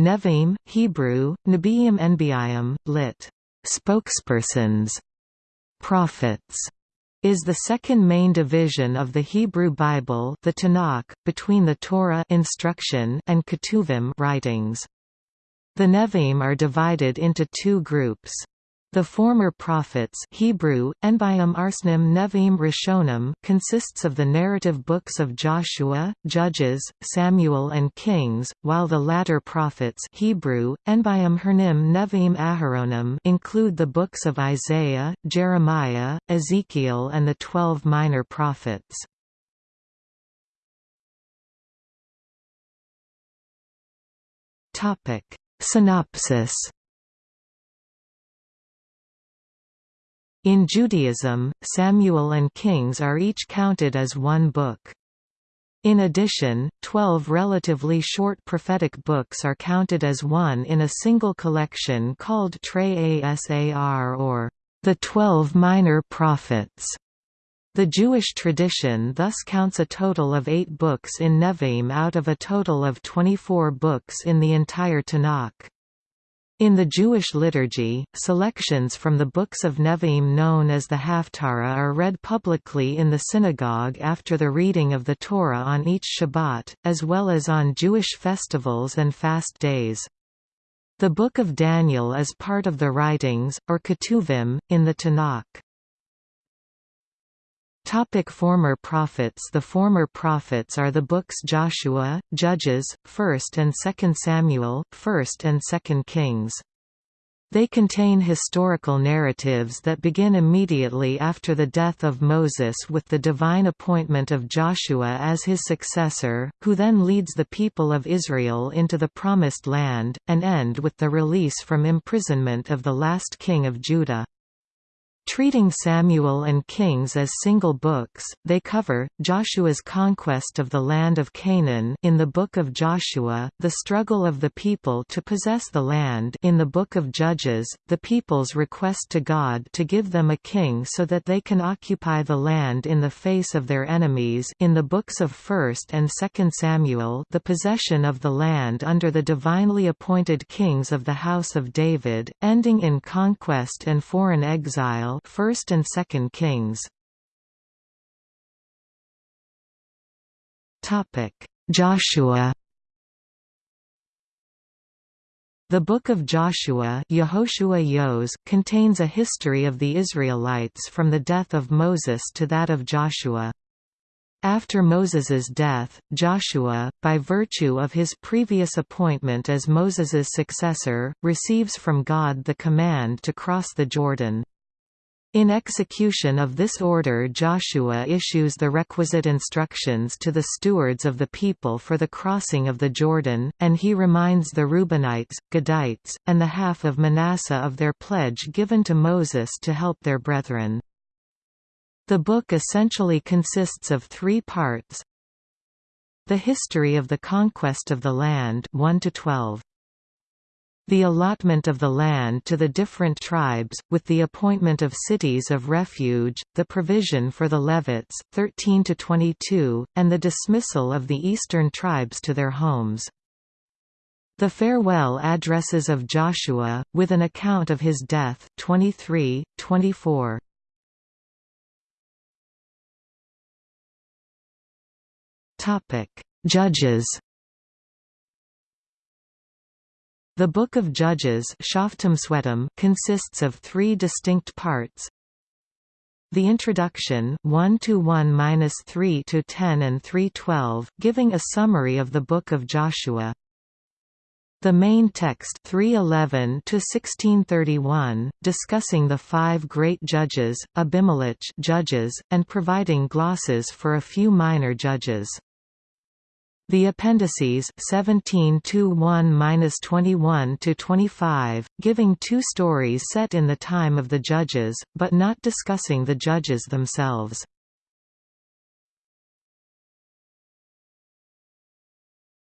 Nevi'im, Hebrew, Nebiim Nbiim, lit. Spokespersons, prophets, is the second main division of the Hebrew Bible the Tanakh, between the Torah instruction and Ketuvim writings. The Nevi'im are divided into two groups. The former prophets Hebrew, Arsnim Nevi'im Rishonim consists of the narrative books of Joshua, Judges, Samuel and Kings, while the latter prophets Hebrew, Hernim Nevi'im Aharonim include the books of Isaiah, Jeremiah, Ezekiel and the twelve minor prophets. Synopsis In Judaism, Samuel and Kings are each counted as one book. In addition, twelve relatively short prophetic books are counted as one in a single collection called Trei Asar or the Twelve Minor Prophets. The Jewish tradition thus counts a total of eight books in Nevi'im out of a total of 24 books in the entire Tanakh. In the Jewish liturgy, selections from the books of Nevi'im known as the Haftarah are read publicly in the synagogue after the reading of the Torah on each Shabbat, as well as on Jewish festivals and fast days. The Book of Daniel is part of the writings, or Ketuvim, in the Tanakh. Topic former prophets The former prophets are the books Joshua, Judges, 1st and 2nd Samuel, 1st and 2nd Kings. They contain historical narratives that begin immediately after the death of Moses with the divine appointment of Joshua as his successor, who then leads the people of Israel into the Promised Land, and end with the release from imprisonment of the last king of Judah. Treating Samuel and Kings as single books, they cover, Joshua's conquest of the land of Canaan in the Book of Joshua, the struggle of the people to possess the land in the Book of Judges, the people's request to God to give them a king so that they can occupy the land in the face of their enemies in the books of 1st and 2nd Samuel the possession of the land under the divinely appointed kings of the house of David, ending in conquest and foreign exile First and Second Kings. Topic: Joshua. The Book of Joshua Yehoshua Yos, contains a history of the Israelites from the death of Moses to that of Joshua. After Moses's death, Joshua, by virtue of his previous appointment as Moses's successor, receives from God the command to cross the Jordan. In execution of this order Joshua issues the requisite instructions to the stewards of the people for the crossing of the Jordan, and he reminds the Reubenites, Gadites, and the half of Manasseh of their pledge given to Moses to help their brethren. The book essentially consists of three parts The history of the conquest of the land 1 to 12 the allotment of the land to the different tribes, with the appointment of cities of refuge, the provision for the Levites 13 to 22, and the dismissal of the eastern tribes to their homes. The farewell addresses of Joshua, with an account of his death 23, 24. Judges The Book of Judges consists of three distinct parts. The introduction 1 to 1 3 to 10 and 312, giving a summary of the Book of Joshua. The main text 311 to 1631, discussing the five great judges, Abimelech judges, and providing glosses for a few minor judges. The appendices 17 to 1-21 to 25, giving two stories set in the time of the judges, but not discussing the judges themselves.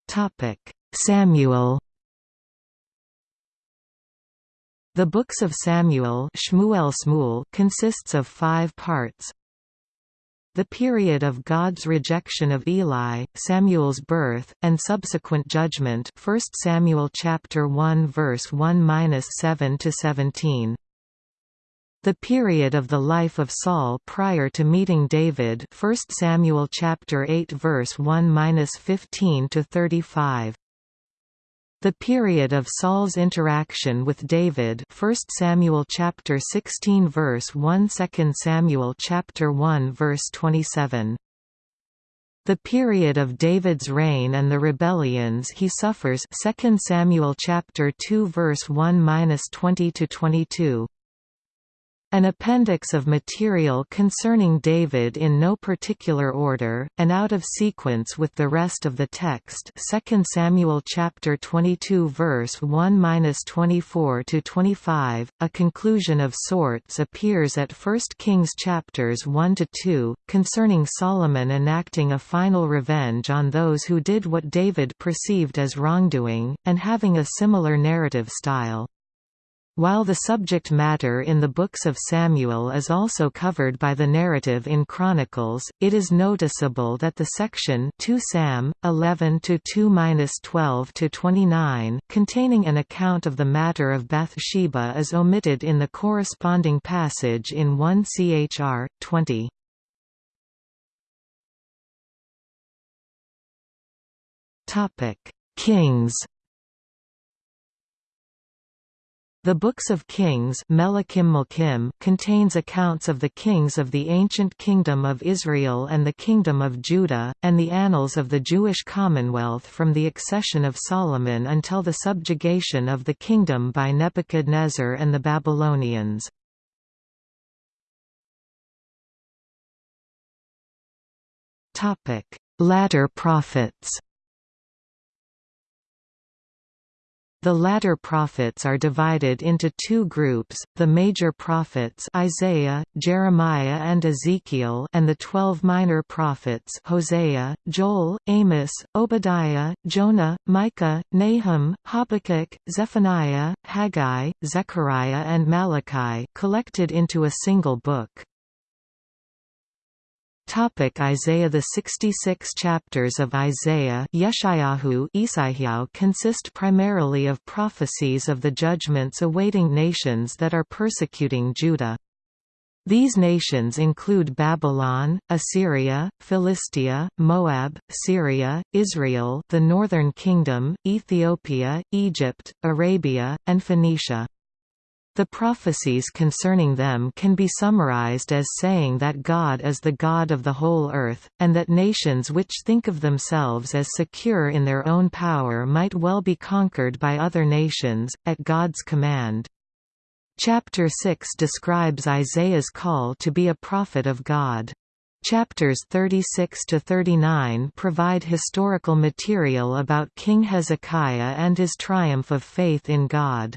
Topic: Samuel. The books of Samuel Shmuel Shmuel consists of five parts. The period of God's rejection of Eli, Samuel's birth, and subsequent judgment 1 Samuel chapter 1 verse 1-7 to 17. The period of the life of Saul prior to meeting David 1 Samuel chapter 8 verse 1-15 to 35. The period of Saul's interaction with David 1 Samuel chapter 16 verse 1 2 Samuel chapter 1 verse 27 The period of David's reign and the rebellions he suffers 2 Samuel chapter 2 verse 1-20 to 22 an appendix of material concerning David in no particular order, and out of sequence with the rest of the text 2 Samuel chapter 22 verse 1–24 to 25, a conclusion of sorts appears at 1 Kings chapters 1 to 2, concerning Solomon enacting a final revenge on those who did what David perceived as wrongdoing, and having a similar narrative style. While the subject matter in the books of Samuel is also covered by the narrative in Chronicles, it is noticeable that the section 2 Sam 11 to 2-12 to 29 containing an account of the matter of Bathsheba is omitted in the corresponding passage in 1 Chr 20. Topic: Kings The Books of Kings contains accounts of the kings of the ancient Kingdom of Israel and the Kingdom of Judah, and the annals of the Jewish Commonwealth from the accession of Solomon until the subjugation of the kingdom by Nebuchadnezzar and the Babylonians. Latter prophets The latter prophets are divided into two groups, the major prophets Isaiah, Jeremiah and Ezekiel and the twelve minor prophets Hosea, Joel, Amos, Obadiah, Jonah, Micah, Nahum, Habakkuk, Zephaniah, Haggai, Zechariah and Malachi collected into a single book. Topic Isaiah The 66 chapters of Isaiah Yeshayahu consist primarily of prophecies of the judgments awaiting nations that are persecuting Judah. These nations include Babylon, Assyria, Philistia, Moab, Syria, Israel the Northern Kingdom, Ethiopia, Egypt, Arabia, and Phoenicia. The prophecies concerning them can be summarized as saying that God is the God of the whole earth, and that nations which think of themselves as secure in their own power might well be conquered by other nations, at God's command. Chapter 6 describes Isaiah's call to be a prophet of God. Chapters 36 to 39 provide historical material about King Hezekiah and his triumph of faith in God.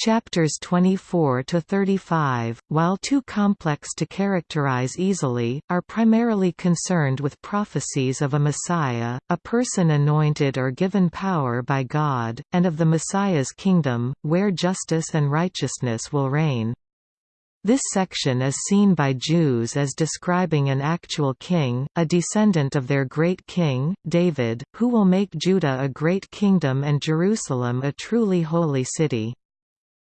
Chapters 24 to 35, while too complex to characterize easily, are primarily concerned with prophecies of a Messiah, a person anointed or given power by God, and of the Messiah's kingdom, where justice and righteousness will reign. This section is seen by Jews as describing an actual king, a descendant of their great king, David, who will make Judah a great kingdom and Jerusalem a truly holy city.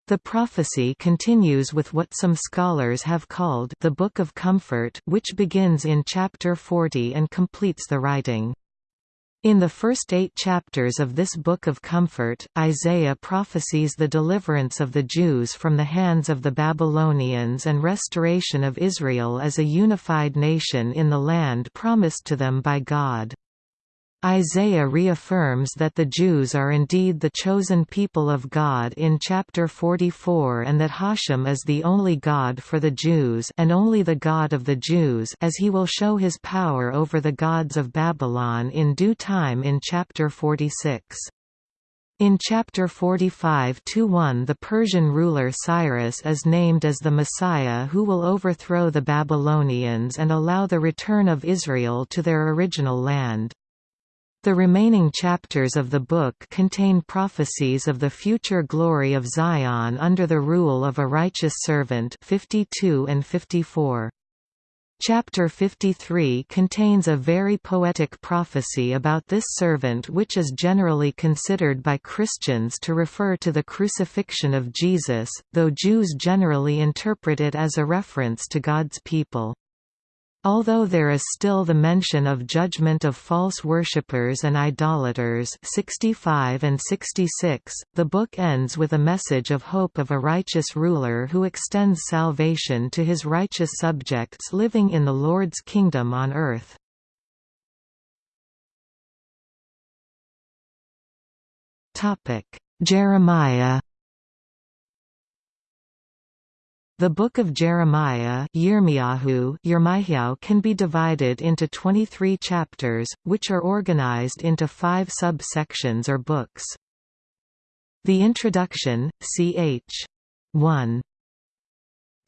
The prophecy continues with what some scholars have called the Book of Comfort which begins in chapter 40 and completes the writing. In the first eight chapters of this Book of Comfort, Isaiah prophesies the deliverance of the Jews from the hands of the Babylonians and restoration of Israel as a unified nation in the land promised to them by God. Isaiah reaffirms that the Jews are indeed the chosen people of God in chapter 44 and that Hashem is the only God for the Jews and only the God of the Jews as he will show his power over the gods of Babylon in due time in chapter 46. In chapter 45-1 the Persian ruler Cyrus is named as the Messiah who will overthrow the Babylonians and allow the return of Israel to their original land. The remaining chapters of the book contain prophecies of the future glory of Zion under the rule of a righteous servant 52 and 54. Chapter 53 contains a very poetic prophecy about this servant which is generally considered by Christians to refer to the crucifixion of Jesus, though Jews generally interpret it as a reference to God's people. Although there is still the mention of judgment of false worshippers and idolaters 65 and 66, the book ends with a message of hope of a righteous ruler who extends salvation to his righteous subjects living in the Lord's kingdom on earth. Jeremiah The Book of Jeremiah can be divided into 23 chapters, which are organized into five subsections or books. The Introduction, ch. 1.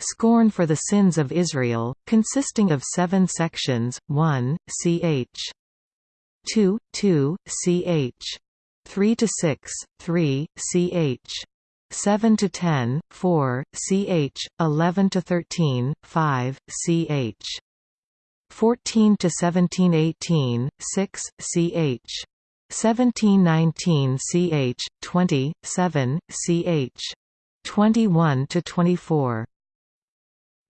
Scorn for the Sins of Israel, consisting of seven sections, 1, ch. 2, 2, ch. 3 to 6, 3, ch. 7 to 10, 4, ch. 11 to 13, 5, ch. 14 to 17, 18, 6, ch. 17, 19, ch. 20, 7, ch. 21 to 24.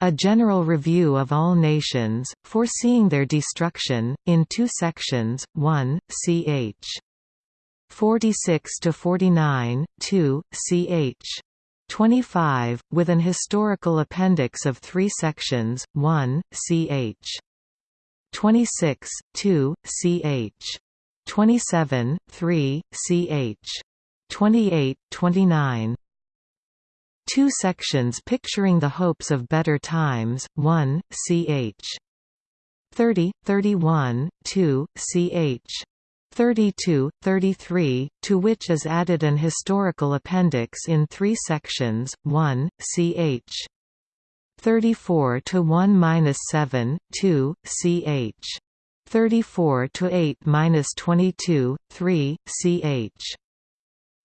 A general review of all nations, foreseeing their destruction, in two sections, 1, ch. 46 to 49, 2, ch. 25, with an historical appendix of three sections, 1, ch. 26, 2, ch. 27, 3, ch. 28, 29. Two sections picturing the hopes of better times, 1, ch. 30, 31, 2, ch. 32, 33, to which is added an historical appendix in three sections, 1, ch. 34 to 1-7, 2, ch. 34 to 8-22, 3, ch.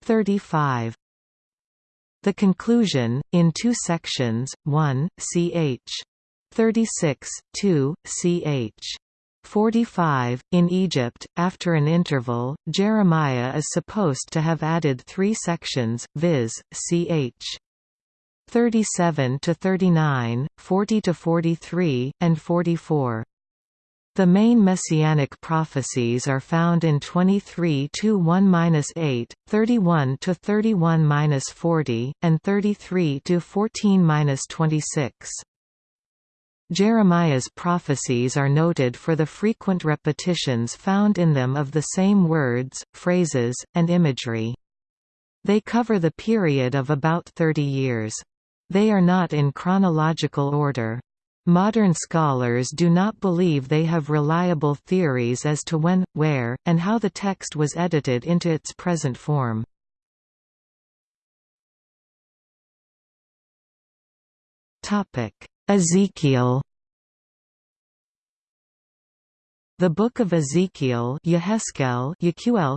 35. The conclusion, in two sections, 1, ch. 36, 2, ch. 45. In Egypt, after an interval, Jeremiah is supposed to have added three sections, viz., ch. 37 to 39, 40 to 43, and 44. The main messianic prophecies are found in 23 to 1-8, 31 to 31-40, and 33 to 14-26. Jeremiah's prophecies are noted for the frequent repetitions found in them of the same words, phrases, and imagery. They cover the period of about 30 years. They are not in chronological order. Modern scholars do not believe they have reliable theories as to when, where, and how the text was edited into its present form. Ezekiel The Book of Ezekiel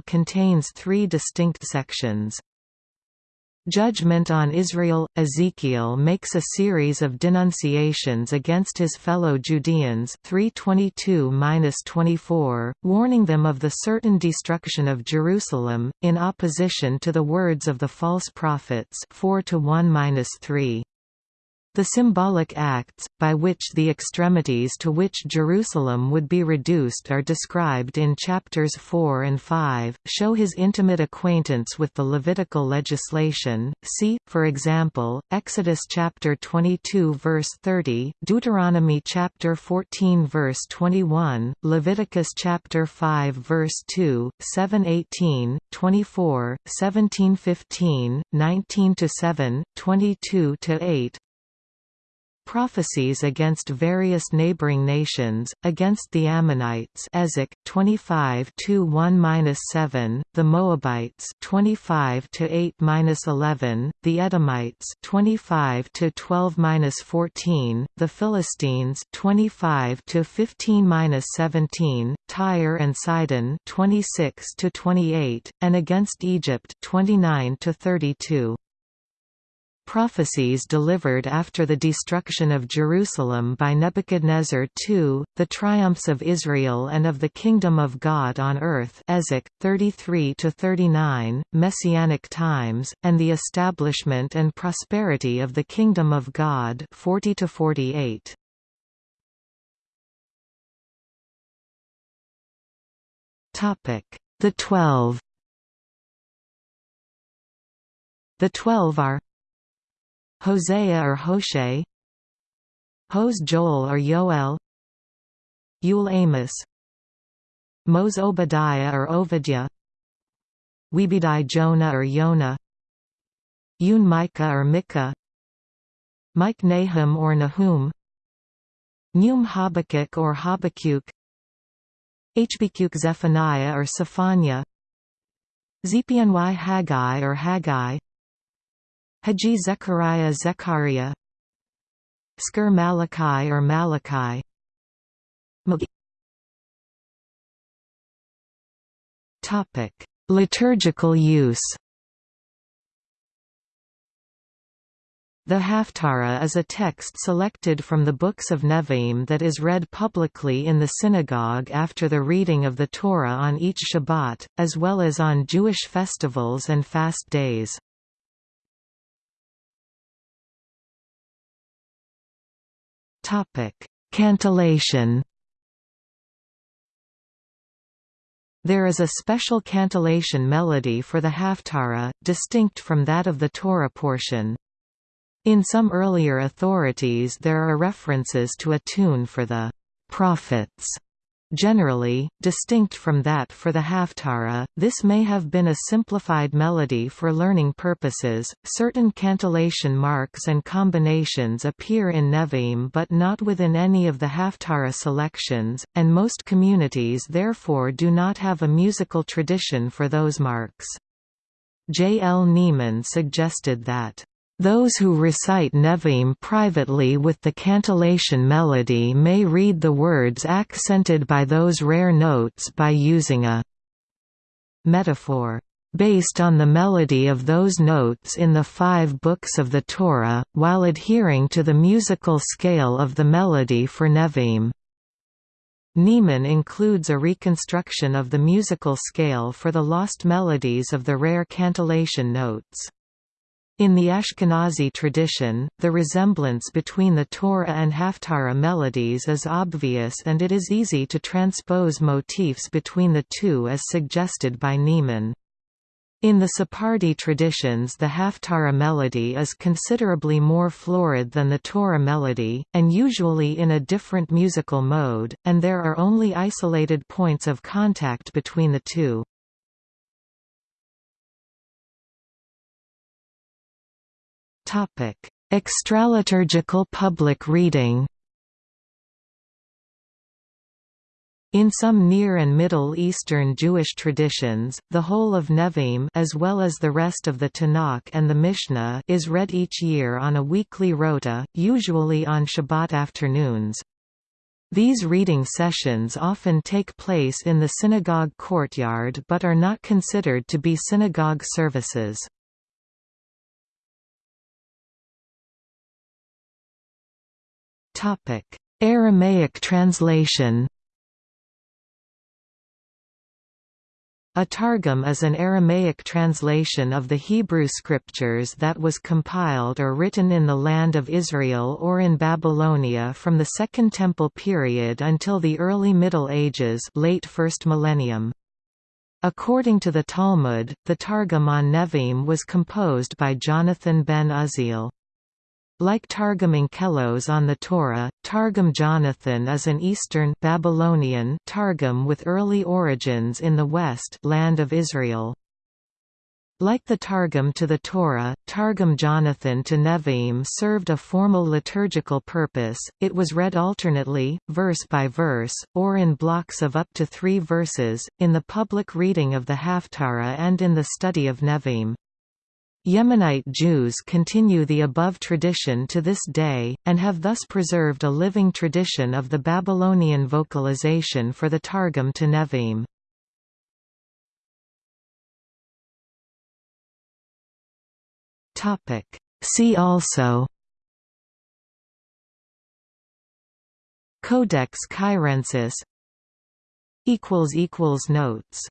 contains three distinct sections. Judgment on Israel – Ezekiel makes a series of denunciations against his fellow Judeans 322–24, warning them of the certain destruction of Jerusalem, in opposition to the words of the false prophets 4 1–3. The symbolic acts, by which the extremities to which Jerusalem would be reduced are described in chapters 4 and 5, show his intimate acquaintance with the Levitical legislation, see, for example, Exodus chapter 22 verse 30, Deuteronomy chapter 14 verse 21, Leviticus chapter 5 verse 2, 7:18, 24, 17:15, 19-7, 22-8, Prophecies against various neighboring nations, against the Ammonites Ezek 25 1-7, the Moabites 25 8-11, the Edomites 25 12-14, the Philistines 25 15-17, Tyre and Sidon 26 28, and against Egypt 29 32. Prophecies delivered after the destruction of Jerusalem by Nebuchadnezzar II, the triumphs of Israel and of the Kingdom of God on earth 33–39, Messianic times, and the establishment and prosperity of the Kingdom of God 40–48. The Twelve The Twelve are Hosea or Hoshe? Hos Joel or Yoel? Yul Amos? Mos Obadiah or Ovidia Webedi Jonah or Yonah? Yun Micah or Micah? Mike Nahum or Nahum? Num Habakkuk or Habakkuk? Hbkuk Zephaniah or Zephaniah? Zpny Haggai or Haggai Haji Zechariah Zechariah Sker Malachi or Malachi Topic: Liturgical use The Haftarah is a text selected from the books of Nevi'im that is read publicly in the synagogue after the reading of the Torah on each Shabbat, as well as on Jewish festivals and fast days. Cantillation There is a special cantillation melody for the Haftarah, distinct from that of the Torah portion. In some earlier authorities there are references to a tune for the prophets. Generally, distinct from that for the Haftarah, this may have been a simplified melody for learning purposes. Certain cantillation marks and combinations appear in Nevi'im but not within any of the Haftarah selections, and most communities therefore do not have a musical tradition for those marks. J. L. Neeman suggested that those who recite Nevi'im privately with the cantillation melody may read the words accented by those rare notes by using a metaphor based on the melody of those notes in the five books of the Torah, while adhering to the musical scale of the melody for Nevi'im. Neeman includes a reconstruction of the musical scale for the lost melodies of the rare cantillation notes. In the Ashkenazi tradition, the resemblance between the Torah and Haftarah melodies is obvious and it is easy to transpose motifs between the two as suggested by Neeman. In the Sephardi traditions the Haftarah melody is considerably more florid than the Torah melody, and usually in a different musical mode, and there are only isolated points of contact between the two. Topic: Extraliturgical public reading. In some Near and Middle Eastern Jewish traditions, the whole of Nevi'im as well as the rest of the Tanakh and the Mishnah is read each year on a weekly rota, usually on Shabbat afternoons. These reading sessions often take place in the synagogue courtyard but are not considered to be synagogue services. Aramaic translation. A Targum is an Aramaic translation of the Hebrew scriptures that was compiled or written in the land of Israel or in Babylonia from the Second Temple period until the early Middle Ages late first millennium. According to the Talmud, the Targum on Nevi'im was composed by Jonathan ben Uzziel. Like Targum Onkelos on the Torah, Targum Jonathan is an Eastern Babylonian Targum with early origins in the West land of Israel. Like the Targum to the Torah, Targum Jonathan to Nevi'im served a formal liturgical purpose, it was read alternately, verse by verse, or in blocks of up to three verses, in the public reading of the Haftarah and in the study of Nevi'im. Yemenite Jews continue the above tradition to this day, and have thus preserved a living tradition of the Babylonian vocalization for the Targum to Nevi'im. See also Codex Cairensis Notes